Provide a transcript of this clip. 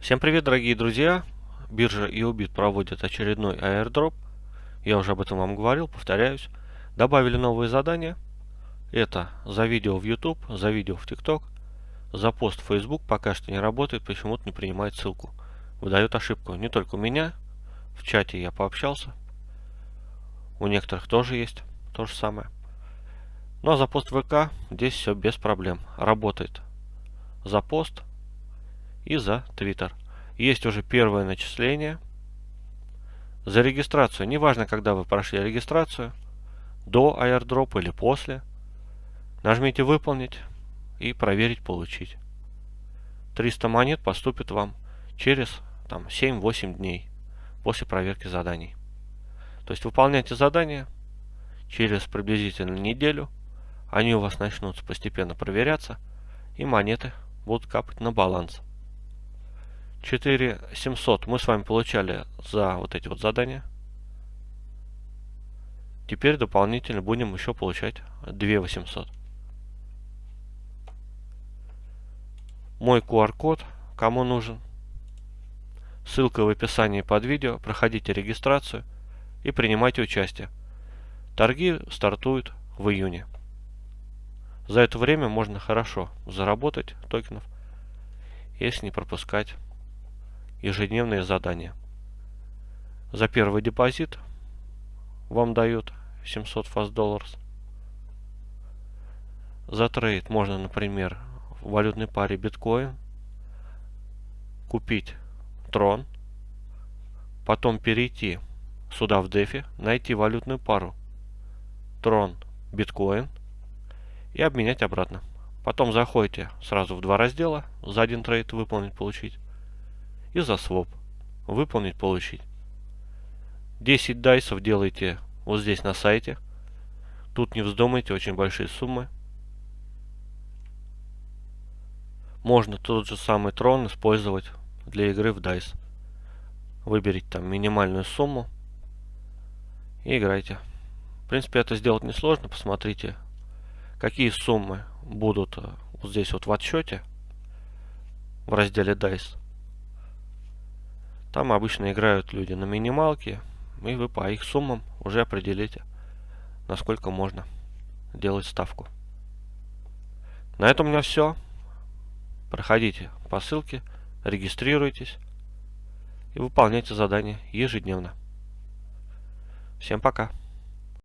Всем привет, дорогие друзья! Биржа EOBIT проводит очередной airdrop. Я уже об этом вам говорил, повторяюсь. Добавили новые задания. Это за видео в YouTube, за видео в TikTok, за пост в Facebook пока что не работает, почему-то не принимает ссылку. Выдает ошибку. Не только у меня, в чате я пообщался. У некоторых тоже есть то же самое. Ну а за пост ВК здесь все без проблем. Работает. За пост и за Twitter. Есть уже первое начисление. За регистрацию, неважно, когда вы прошли регистрацию, до airdrop или после, нажмите «Выполнить» и «Проверить, получить». 300 монет поступит вам через 7-8 дней после проверки заданий. То есть выполняйте задания через приблизительно неделю, они у вас начнут постепенно проверяться, и монеты будут капать на баланс. 4700 мы с вами получали за вот эти вот задания. Теперь дополнительно будем еще получать 2800. Мой QR-код, кому нужен. Ссылка в описании под видео. Проходите регистрацию и принимайте участие. Торги стартуют в июне. За это время можно хорошо заработать токенов, если не пропускать ежедневные задания. За первый депозит вам дают 700 fast долларов. За трейд можно, например, в валютной паре биткоин купить трон, потом перейти сюда в дефи, найти валютную пару трон биткоин и обменять обратно. Потом заходите сразу в два раздела, за один трейд выполнить, получить и за своп. Выполнить, получить. 10 дайсов делайте вот здесь на сайте. Тут не вздумайте, очень большие суммы. Можно тот же самый трон использовать для игры в дайс. Выберите там минимальную сумму и играйте. В принципе, это сделать несложно. Посмотрите, какие суммы будут э, вот здесь вот в отсчете в разделе DICE. Там обычно играют люди на минималке, и вы по их суммам уже определите, насколько можно делать ставку. На этом у меня все. Проходите по ссылке, регистрируйтесь и выполняйте задания ежедневно. Всем пока!